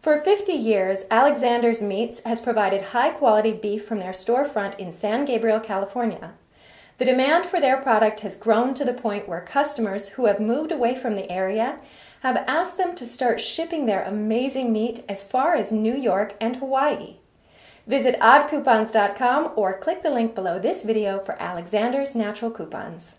For 50 years, Alexander's Meats has provided high quality beef from their storefront in San Gabriel, California. The demand for their product has grown to the point where customers who have moved away from the area have asked them to start shipping their amazing meat as far as New York and Hawaii. Visit oddcoupons.com or click the link below this video for Alexander's Natural Coupons.